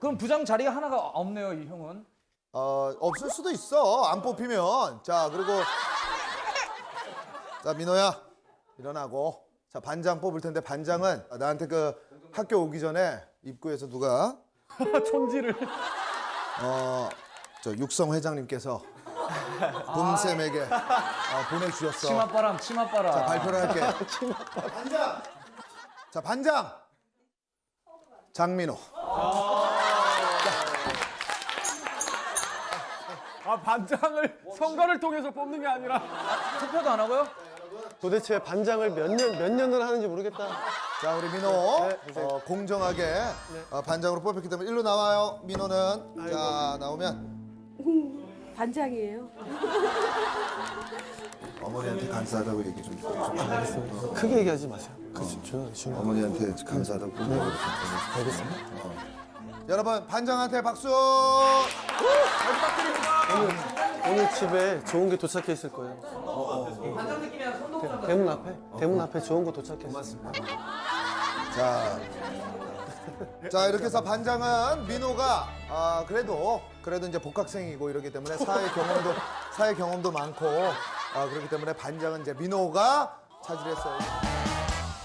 그럼 부장 자리가 하나가 없네요, 이 형은. 어, 없을 수도 있어. 안 뽑히면. 자, 그리고 자, 민호야. 일어나고. 자, 반장 뽑을 텐데 반장은 나한테 그 학교 오기 전에 입구에서 누가 촌지를. 어, 저 육성 회장님께서 붐쌤에게 어, 보내주셨어. 치맛바람, 치맛바람. 자, 발표를 할게. 반장. 자, 반장. 장민호. 아 반장을 선거를 통해서 뽑는 게 아니라 투표도 안 하고요? 도대체 반장을 몇 년 몇 년을 하는지 모르겠다. 자, 우리 민호 어, 공정하게 어, 반장으로 뽑혔기 때문에 일로 나와요. 민호는 자 나오면 반장이에요. 어머니한테 감사하다고 얘기 좀. 좀 크게 얘기하지 마세요. 그 조용히 조용히. 어머니한테 감사하다고. 알겠습니다. 여러분 반장한테 박수. 오늘 집에 좋은 게 도착해 있을 거예요. 어, 반장 느낌이야 손동작. 대문 앞에 대문 앞에 좋은 거 도착했어. 자, 자 이렇게 해서 반장은 민호가 아 그래도 그래도 이제 복학생이고 이러기 때문에 사회 경험도 사회 경험도 많고 아 그렇기 때문에 반장은 이제 민호가 차지했어요.